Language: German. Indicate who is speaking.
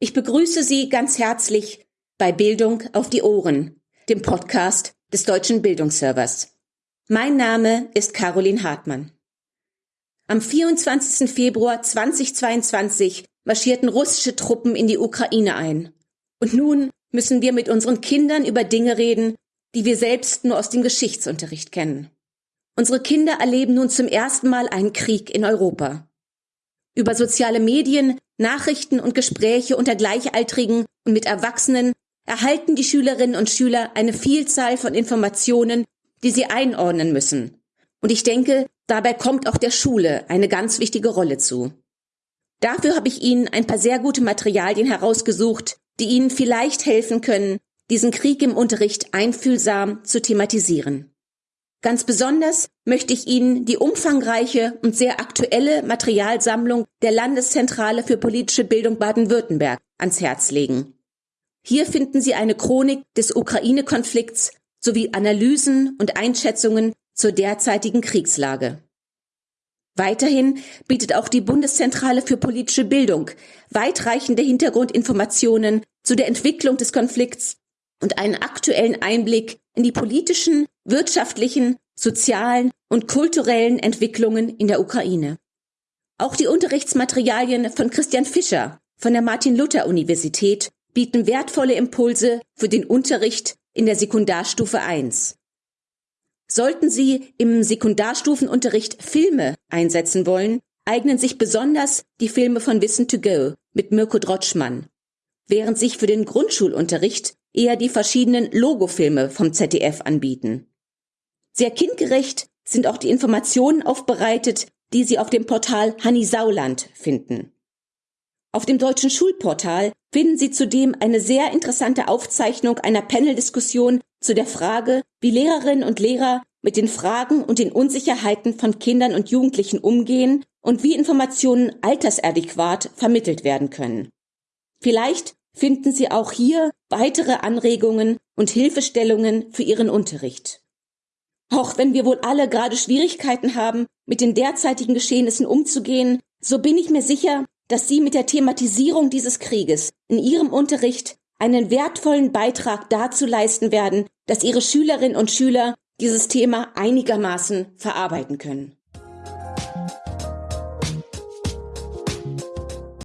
Speaker 1: Ich begrüße Sie ganz herzlich bei Bildung auf die Ohren, dem Podcast des Deutschen Bildungsservers. Mein Name ist Caroline Hartmann. Am 24. Februar 2022 marschierten russische Truppen in die Ukraine ein. Und nun müssen wir mit unseren Kindern über Dinge reden, die wir selbst nur aus dem Geschichtsunterricht kennen. Unsere Kinder erleben nun zum ersten Mal einen Krieg in Europa. Über soziale Medien, Nachrichten und Gespräche unter Gleichaltrigen und mit Erwachsenen erhalten die Schülerinnen und Schüler eine Vielzahl von Informationen, die sie einordnen müssen. Und ich denke, dabei kommt auch der Schule eine ganz wichtige Rolle zu. Dafür habe ich Ihnen ein paar sehr gute Materialien herausgesucht, die Ihnen vielleicht helfen können, diesen Krieg im Unterricht einfühlsam zu thematisieren. Ganz besonders möchte ich Ihnen die umfangreiche und sehr aktuelle Materialsammlung der Landeszentrale für politische Bildung Baden-Württemberg ans Herz legen. Hier finden Sie eine Chronik des Ukraine-Konflikts sowie Analysen und Einschätzungen zur derzeitigen Kriegslage. Weiterhin bietet auch die Bundeszentrale für politische Bildung weitreichende Hintergrundinformationen zu der Entwicklung des Konflikts und einen aktuellen Einblick in die politischen, wirtschaftlichen, sozialen und kulturellen Entwicklungen in der Ukraine. Auch die Unterrichtsmaterialien von Christian Fischer von der Martin-Luther-Universität bieten wertvolle Impulse für den Unterricht in der Sekundarstufe 1. Sollten Sie im Sekundarstufenunterricht Filme einsetzen wollen, eignen sich besonders die Filme von Wissen to Go mit Mirko Drotschmann, während sich für den Grundschulunterricht eher die verschiedenen Logofilme vom ZDF anbieten. Sehr kindgerecht sind auch die Informationen aufbereitet, die Sie auf dem Portal Hanni Sauland finden. Auf dem deutschen Schulportal finden Sie zudem eine sehr interessante Aufzeichnung einer Paneldiskussion zu der Frage, wie Lehrerinnen und Lehrer mit den Fragen und den Unsicherheiten von Kindern und Jugendlichen umgehen und wie Informationen altersadäquat vermittelt werden können. Vielleicht finden Sie auch hier weitere Anregungen und Hilfestellungen für Ihren Unterricht. Auch wenn wir wohl alle gerade Schwierigkeiten haben, mit den derzeitigen Geschehnissen umzugehen, so bin ich mir sicher, dass Sie mit der Thematisierung dieses Krieges in Ihrem Unterricht einen wertvollen Beitrag dazu leisten werden, dass Ihre Schülerinnen und Schüler dieses Thema einigermaßen verarbeiten können.